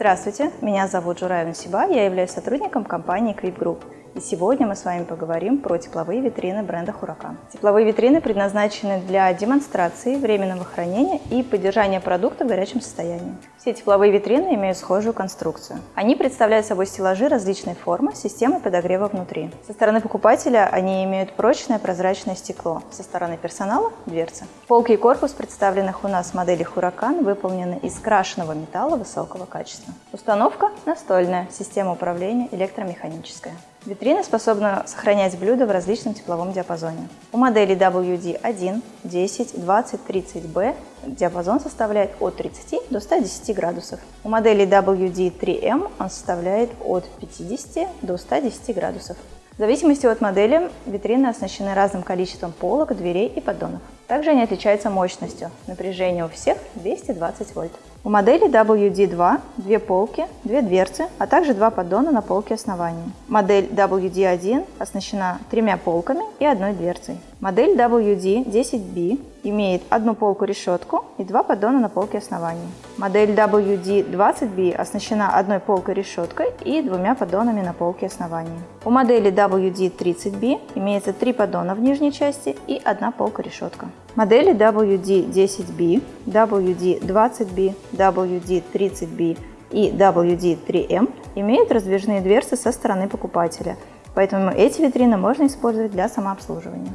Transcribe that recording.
Здравствуйте, меня зовут Журая Нусиба, я являюсь сотрудником компании Quip Group. И сегодня мы с вами поговорим про тепловые витрины бренда Huracan. Тепловые витрины предназначены для демонстрации, временного хранения и поддержания продукта в горячем состоянии. Все тепловые витрины имеют схожую конструкцию. Они представляют собой стеллажи различной формы с системой подогрева внутри. Со стороны покупателя они имеют прочное прозрачное стекло, со стороны персонала – дверцы. Полки и корпус представленных у нас моделей Huracan выполнены из крашеного металла высокого качества. Установка настольная, система управления электромеханическая. Витрина способна сохранять блюда в различном тепловом диапазоне. У модели WD1, 10, 20, 30B диапазон составляет от 30 до 110 градусов. У модели WD3M он составляет от 50 до 110 градусов. В зависимости от модели витрины оснащены разным количеством полок, дверей и поддонов. Также они отличаются мощностью. Напряжение у всех 220 вольт. У модели WD2 две полки, две дверцы, а также два поддона на полке основания. Модель WD1 оснащена тремя полками и одной дверцей. Модель WD10B имеет одну полку-решетку и два поддона на полке основания. Модель WD20B оснащена одной полкой-решеткой и двумя поддонами на полке основания. У модели WD30B имеется три поддона в нижней части и одна полка-решетка. Модели WD10B, WD20B, WD30B и WD3M имеют раздвижные дверцы со стороны покупателя, поэтому эти витрины можно использовать для самообслуживания.